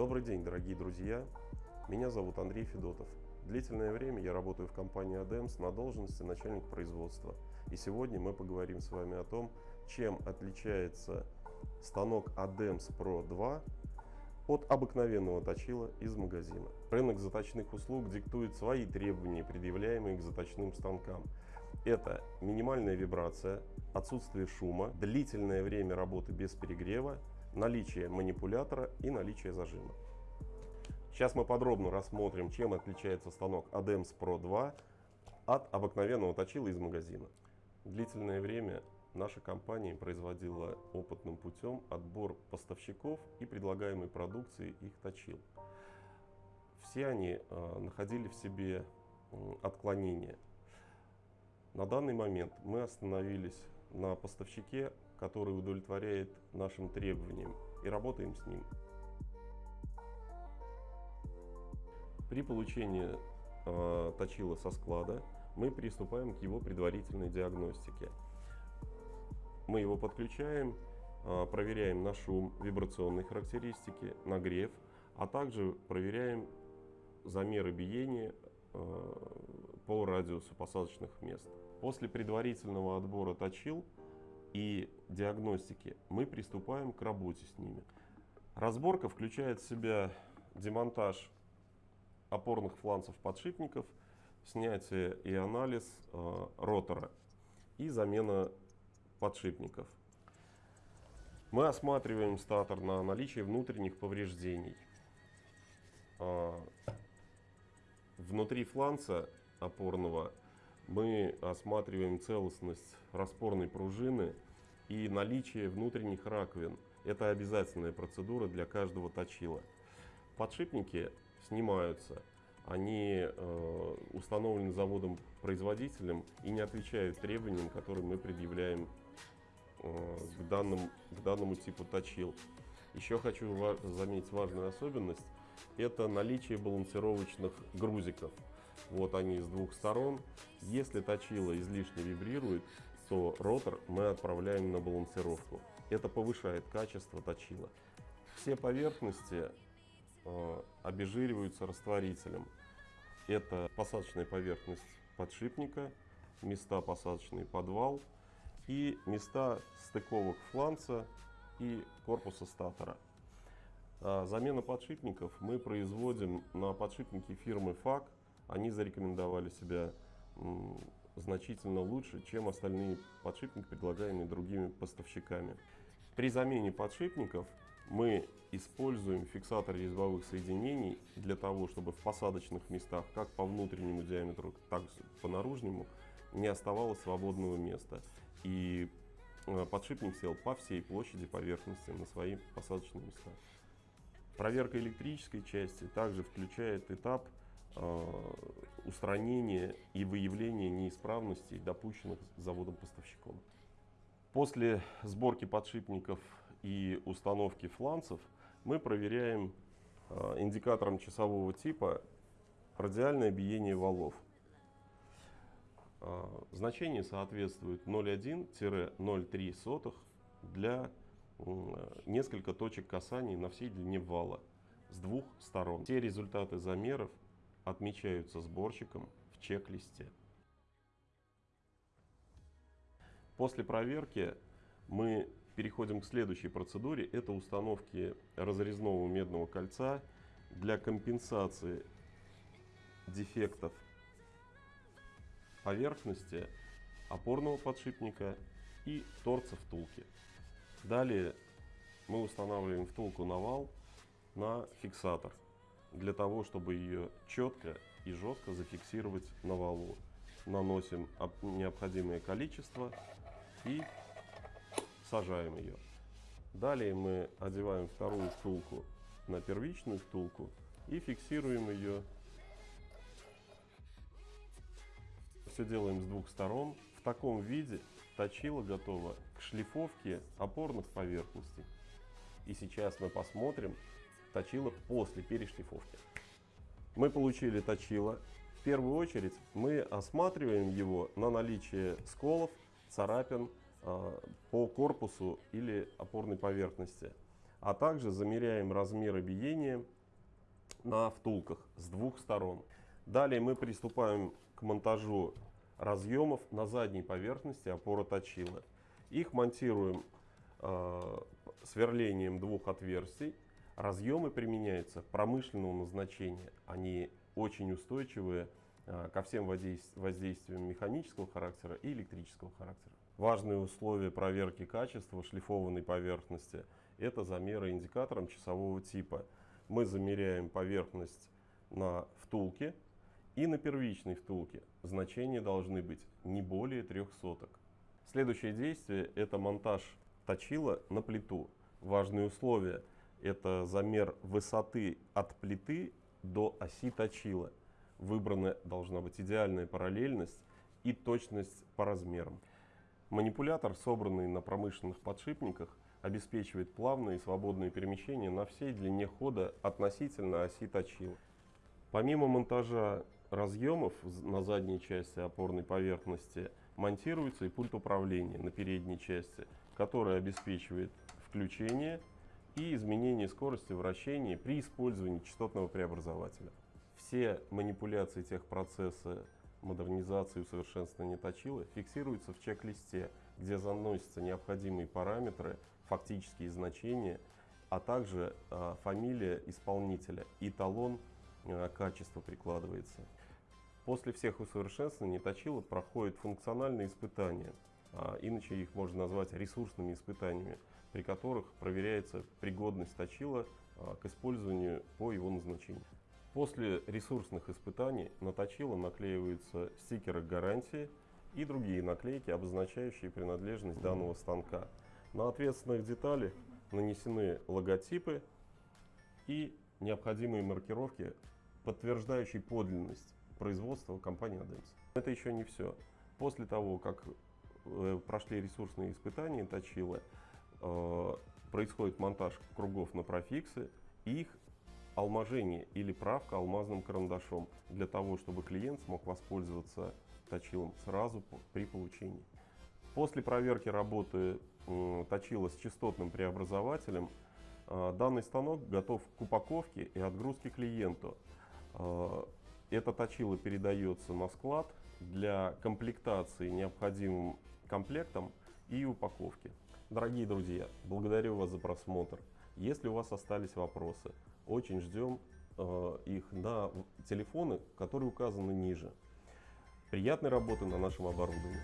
Добрый день, дорогие друзья! Меня зовут Андрей Федотов. Длительное время я работаю в компании ADEMS на должности начальник производства. И сегодня мы поговорим с вами о том, чем отличается станок ADEMS Pro 2 от обыкновенного точила из магазина. Рынок заточных услуг диктует свои требования, предъявляемые к заточным станкам. Это минимальная вибрация, отсутствие шума, длительное время работы без перегрева, наличие манипулятора и наличие зажима. Сейчас мы подробно рассмотрим, чем отличается станок ADEMS Pro 2 от обыкновенного точила из магазина. Длительное время наша компания производила опытным путем отбор поставщиков и предлагаемой продукции их точил. Все они э, находили в себе э, отклонения. На данный момент мы остановились на поставщике, который удовлетворяет нашим требованиям и работаем с ним. При получении э, точила со склада мы приступаем к его предварительной диагностике. Мы его подключаем, э, проверяем на шум, вибрационные характеристики, нагрев, а также проверяем замеры биения э, по радиусу посадочных мест. После предварительного отбора точил и диагностики мы приступаем к работе с ними. Разборка включает в себя демонтаж опорных фланцев подшипников, снятие и анализ э, ротора и замена подшипников. Мы осматриваем статор на наличие внутренних повреждений. Э, внутри фланца опорного мы осматриваем целостность распорной пружины и наличие внутренних раковин. Это обязательная процедура для каждого точила. Подшипники снимаются. Они э, установлены заводом-производителем и не отвечают требованиям, которые мы предъявляем э, к, данным, к данному типу точил. Еще хочу ва заметить важную особенность. Это наличие балансировочных грузиков. Вот они с двух сторон. Если точило излишне вибрирует, то ротор мы отправляем на балансировку. Это повышает качество точила. Все поверхности Э, обезжириваются растворителем. Это посадочная поверхность подшипника, места посадочный подвал и места стыковок фланца и корпуса статора. А замена подшипников мы производим на подшипники фирмы FAC. Они зарекомендовали себя значительно лучше, чем остальные подшипники, предлагаемые другими поставщиками. При замене подшипников мы используем фиксатор резьбовых соединений для того, чтобы в посадочных местах, как по внутреннему диаметру, так и по наружнему, не оставалось свободного места. И э, подшипник сел по всей площади поверхности на свои посадочные места. Проверка электрической части также включает этап э, устранения и выявления неисправностей, допущенных заводом-поставщиком. После сборки подшипников и установки фланцев мы проверяем э, индикатором часового типа радиальное биение валов. Э, значение соответствует 0,1-0,3 для несколько точек касаний на всей длине вала с двух сторон. Все результаты замеров отмечаются сборщиком в чек-листе. После проверки мы переходим к следующей процедуре. Это установки разрезного медного кольца для компенсации дефектов поверхности опорного подшипника и торца втулки. Далее мы устанавливаем втулку на вал на фиксатор для того, чтобы ее четко и жестко зафиксировать на валу. Наносим необходимое количество и сажаем ее. Далее мы одеваем вторую втулку на первичную втулку и фиксируем ее. Все делаем с двух сторон. В таком виде точило готово к шлифовке опорных поверхностей. И сейчас мы посмотрим точило после перешлифовки. Мы получили точило. В первую очередь мы осматриваем его на наличие сколов, царапин а, по корпусу или опорной поверхности. а также замеряем размеры биения на втулках с двух сторон. Далее мы приступаем к монтажу разъемов на задней поверхности опоры точила. Их монтируем э, сверлением двух отверстий. Разъемы применяются промышленного назначения. Они очень устойчивые э, ко всем воздействиям механического характера и электрического характера. Важные условия проверки качества шлифованной поверхности – это замеры индикатором часового типа. Мы замеряем поверхность на втулке и на первичной втулке. Значения должны быть не более трех соток. Следующее действие – это монтаж точила на плиту. Важные условия – это замер высоты от плиты до оси точила. Выбрана должна быть идеальная параллельность и точность по размерам. Манипулятор, собранный на промышленных подшипниках, обеспечивает плавные и свободные перемещения на всей длине хода относительно оси точила. Помимо монтажа разъемов на задней части опорной поверхности монтируется и пульт управления на передней части, который обеспечивает включение и изменение скорости вращения при использовании частотного преобразователя. Все манипуляции техпроцесса модернизации и усовершенствования точила фиксируются в чек-листе, где заносятся необходимые параметры, фактические значения, а также э, фамилия исполнителя и талон э, качества прикладывается. После всех усовершенствований точила проходит функциональные испытания, а, иначе их можно назвать ресурсными испытаниями, при которых проверяется пригодность точила а, к использованию по его назначению. После ресурсных испытаний на точило наклеиваются стикеры гарантии и другие наклейки, обозначающие принадлежность данного станка. На ответственных деталях нанесены логотипы и необходимые маркировки, подтверждающие подлинность производства компании ADEMS. Это еще не все. После того, как прошли ресурсные испытания точила, э, происходит монтаж кругов на профиксы их алмажение или правка алмазным карандашом для того, чтобы клиент смог воспользоваться точилом сразу при получении. После проверки работы э, точила с частотным преобразователем данный станок готов к упаковке и отгрузке клиенту. Это точило передается на склад для комплектации необходимым комплектом и упаковки. Дорогие друзья, благодарю вас за просмотр. Если у вас остались вопросы, очень ждем э, их на телефоны, которые указаны ниже. Приятной работы на нашем оборудовании.